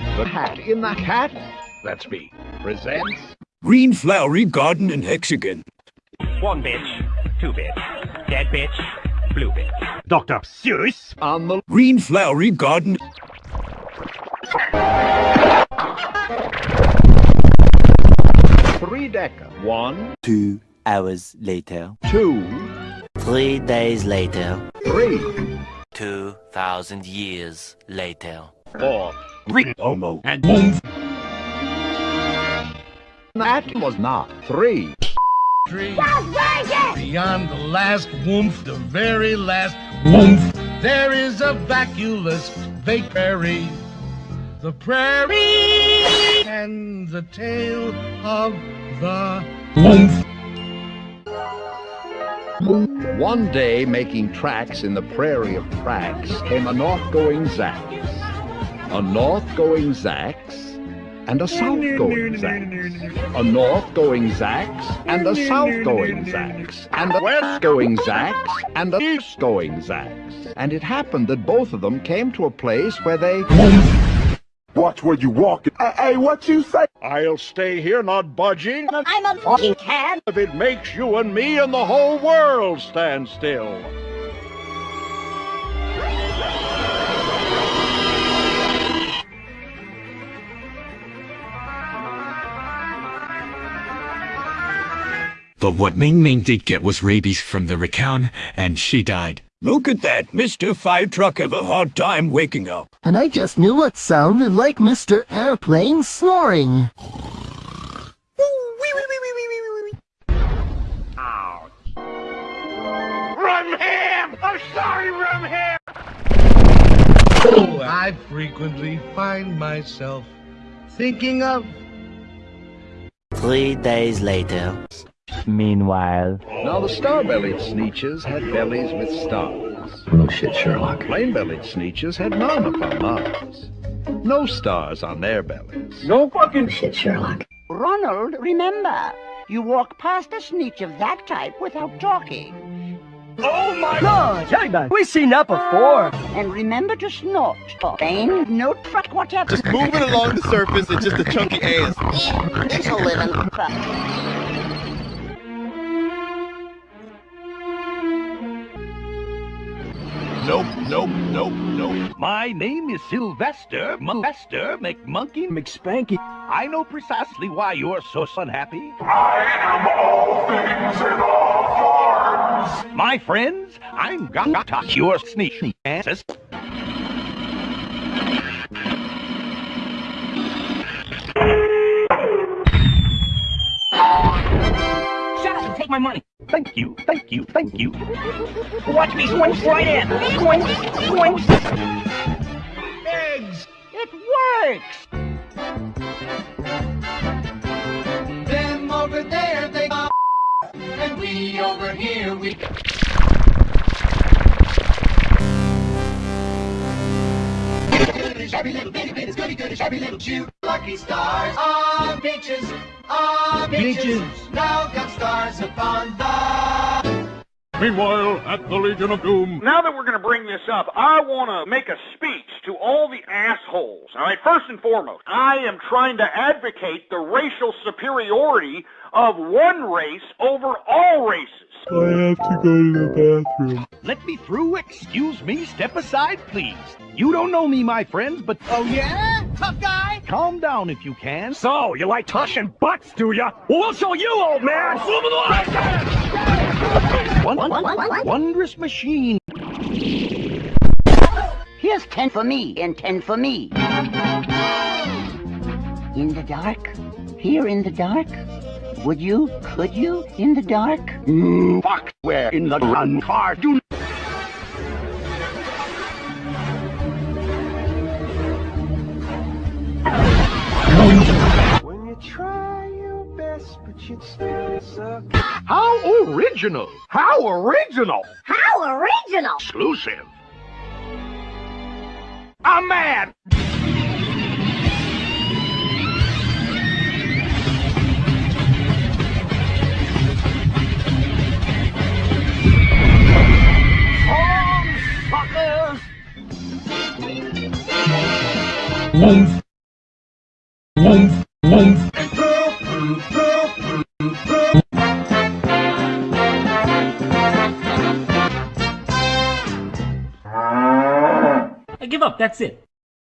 The Hat in the Hat, that's me, presents Green Flowery Garden and Hexagon. One bitch, two bitch, dead bitch, blue bitch. Dr. Seuss. on the Green Flowery Garden. three decker. One, Two hours later. two, Three days later. three, Two thousand years later. Four. Homo. And boom. That was not three. Three. Beyond the last woomph, the very last woomph, there is a vacuous vague prairie. The prairie and the tale of the woomph. One day, making tracks in the prairie of Prax, came a north-going Zax, a north-going Zax, and a south-going Zax, a north-going Zax, and a south-going Zax, and a west-going Zax, and a east-going Zax. And it happened that both of them came to a place where they... Watch where you walk. Hey, hey, what you say? I'll stay here, not budging, I'm a fucking cad. if it makes you and me and the whole world stand still. But what Ming Ming did get was rabies from the racan, and she died. Look at that. Mr. Fire Truck have a hard time waking up. And I just knew what sounded like Mr. Airplane snoring. Rum Ham! I'm sorry, Rum Ham! Oh, I frequently find myself thinking of Three days later. Meanwhile. Now the star-bellied sneetches had bellies with stars. Oh, no shit, Sherlock. Plain-bellied sneetches had none upon Mars. No stars on their bellies. No fucking oh, shit, Sherlock. Ronald, remember, you walk past a sneetch of that type without talking. Oh my god! Jellyman, we've seen that before. Ah, and remember to snort. Bane, no truck, whatever. Just moving along the surface and just a chunky ass. It's a living. Nope, nope, nope, nope. My name is Sylvester Sylvester McMonkey McSpanky. I know precisely why you're so unhappy. I am all things in all forms. My friends, I'm gonna touch your sneaky asses. And take my money. Thank you, thank you, thank you. Watch me swing right in. Swing, swing. eggs. It works. Them over there, they go. And we over here, we. Shabby little bitty bit is goody goody, shabby little shoe. Lucky stars on beaches, ah, on beaches. Now got stars upon the. Meanwhile, at the Legion of Doom. Now that we're going to bring this up, I want to make a speech to all the assholes. All right, first and foremost, I am trying to advocate the racial superiority of one race over all races. I have to go to the bathroom. Let me through. Excuse me. Step aside, please. You don't know me, my friends, but oh yeah, tough guy. Calm down if you can. So, you like toshing butts, do ya? Well, we'll show you, old man! One, wondrous machine. Here's ten for me and ten for me. In the dark? Here in the dark? Would you? Could you? In the dark? Mm, fuck, where in the run car do How original! How original! How original! Exclusive. I'm mad. Woomph. Woof, woof. That's it.